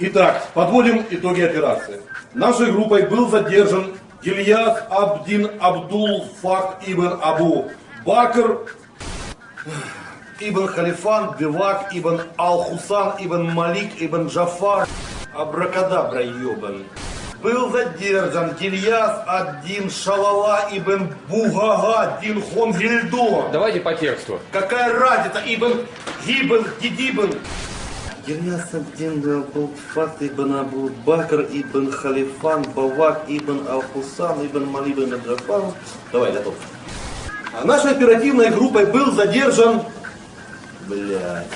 Итак, подводим итоги операции. Нашей группой был задержан Ильяс Абдин Абдул Фак Ибн Абу Бакр Ибн Халифан Бивак Ибн Ал-Хусан Ибн Малик Ибн Джафар Абракадабра ебан. Был задержан Ильяс Аддин Шалала Ибн Бугага Дин Хонгильдо. Давайте по тексту. Какая разница, Ибн Гибн Гидибн. Ильяс Абдин Абулфат ибн Абу Бакр ибн Халифан Бавак ибн Ал-Хусан ибн Мали ибн Джафар. Давай, готов. А нашей оперативной группой был задержан... Блядь.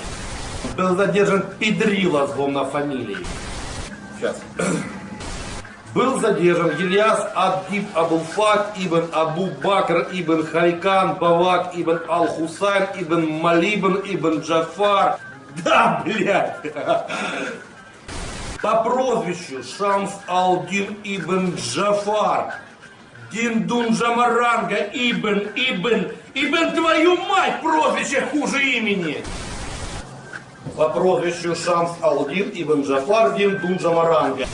Был задержан Педрила с на фамилии. Сейчас. Был задержан Ильяс Аддиб Абулфак ибн Абу Бакр ибн Харикан Бавак ибн Ал-Хусайн ибн Малибн ибн Джафар. Да, блядь. По прозвищу Шамс Алдин ибн Джафар. Диндун Джамаранга ибн ибн ибн твою мать прозвище хуже имени. По прозвищу Шамс Алдин ибн Джафар Диндун Джамаранга.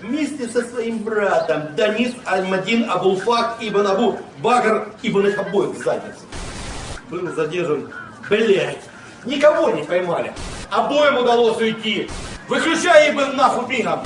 Вместе со своим братом Данис Альмадин Абулфак ибн Абу Багр ибн их обоих в задницу. Был задержан, блять, никого не поймали. Обоим удалось уйти. Выключай ибн нахуй мигом.